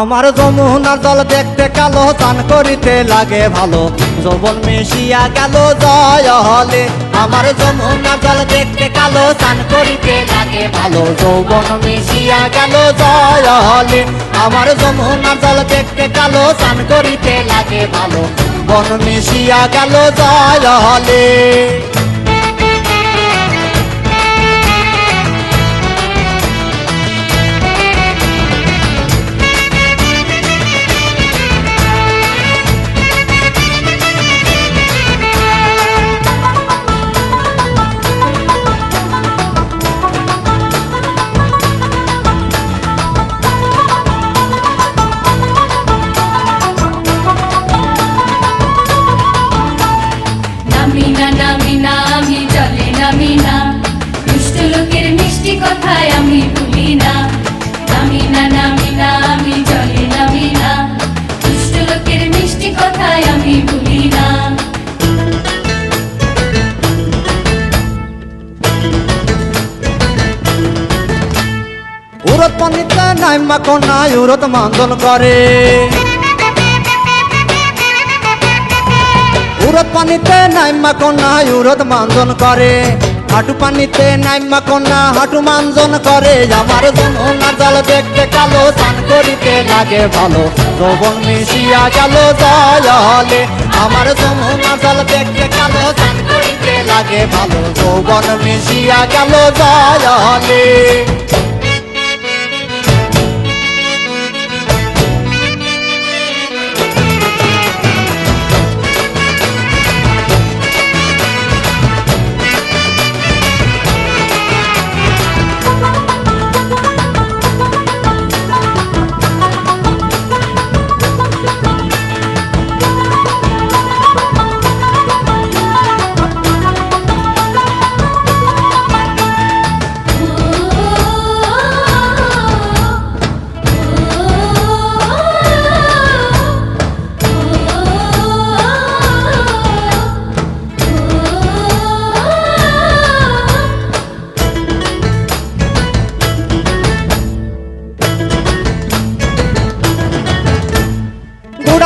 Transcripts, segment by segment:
আমার যমুনার জল দেখতে কালো চান করিতে লাগে ভালো। যৌবন মিশিয়া গেল জয় হলে আমার যমুনার জল দেখতে কালো চান করিতে লাগে ভালো। যৌবন মিশিয়া গেল জয় হলে আমার যমুনার জল দেখতে কালো চান করিতে লাগে ভালো। বন মিশিয়া গেল জয় হলে নামিনা আমি চলে নামিনা। দুষ্ট লোকের মিষ্টি কথায় আমি ভুলি না নামিনা নামিনা, আমি চলে নামিনা। দুষ্ট লোকের মিষ্টি কথায় আমি ভুলি না উরত পানিতে নাইমা কন্যা উরত মান্দন করে। উরত পানিতে নাইমা কন্যা উরত মান্দন করে। হাঁটু পানিতে নাইমা কন্যা হাঁটু মানজন করে। আমার যমুনা জল দেখতে কালো, স্নান করিতে লাগে ভালো। যৌবন মিশিয়া গেল জয় হলে আমার যমুনা জল দেখতে কালো, স্নান করিতে লাগে ভালো। যৌবন মিশিয়া গেল জয়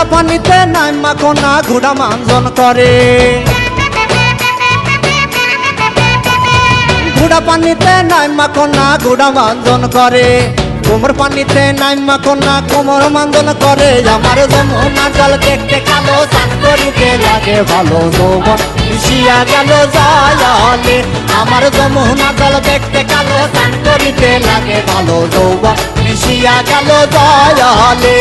গুড়া পানিতে নাইমা কোনা গুড়া মানজন করে। গুড়া পানিতে নাইমা কোনা গুড়া মানজন করে। কোমর পানিতে নাইমা কোনা কোমর মানজন করে। আমার যমুনা জল দেখতে কালো চান করিতে লাগে, ভালো যৌবন মিশিয়া গেল জলে আমার যমুনা জল দেখতে কালো চান করিতে লাগে, ভালো যৌবন মিশিয়া গেল জলে